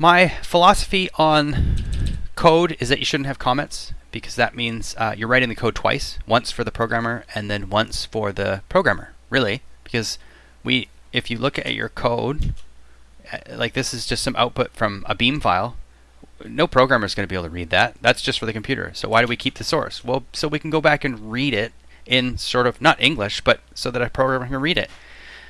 My philosophy on code is that you shouldn't have comments because that means uh, you're writing the code twice, once for the programmer and then once for the programmer. Really, because we, if you look at your code, uh, like this is just some output from a Beam file. No programmer is going to be able to read that. That's just for the computer. So why do we keep the source? Well, so we can go back and read it in sort of not English, but so that a programmer can read it.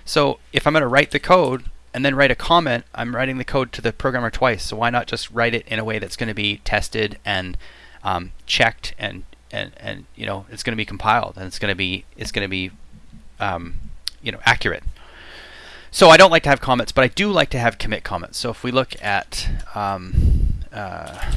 So if I'm going to write the code and then write a comment, I'm writing the code to the programmer twice. So why not just write it in a way that's going to be tested and um, checked and, and and you know it's going to be compiled and it's going to be it's going to be um, you know accurate. So I don't like to have comments, but I do like to have commit comments. So if we look at um, uh,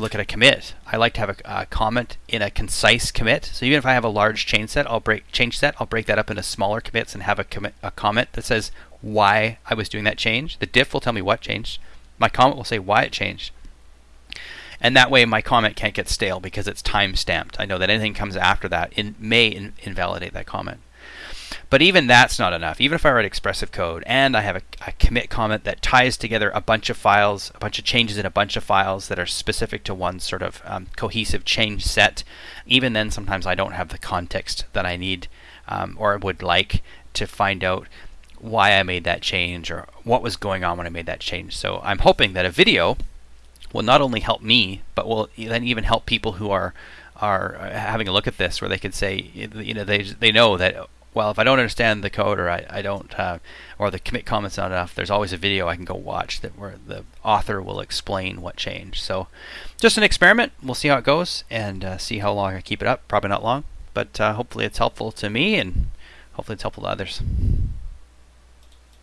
look at a commit, I like to have a, a, comment in a concise commit. So even if I have a large change set, I'll break change set, I'll break that up into smaller commits and have a commit a comment that says why I was doing that change. The diff will tell me what changed. My comment will say why it changed. And that way my comment can't get stale because it's time stamped. I know that anything comes after that in, may in, invalidate that comment. But even that's not enough. Even if I write expressive code and I have a, a, commit comment that ties together a bunch of files, a bunch of changes in a bunch of files that are specific to one sort of um, cohesive change set, even then sometimes I don't have the context that I need um, or would like to find out why I made that change or what was going on when I made that change. So I'm hoping that a video will not only help me, but will then even help people who are are uh, having a look at this, where they can say, you know, they they know that well, if I don't understand the code or I, I don't, uh, or the commit comment's not enough, there's always a video I can go watch that where the author will explain what changed. So, just an experiment. We'll see how it goes and uh, see how long I keep it up. Probably not long, but uh, hopefully it's helpful to me and hopefully it's helpful to others.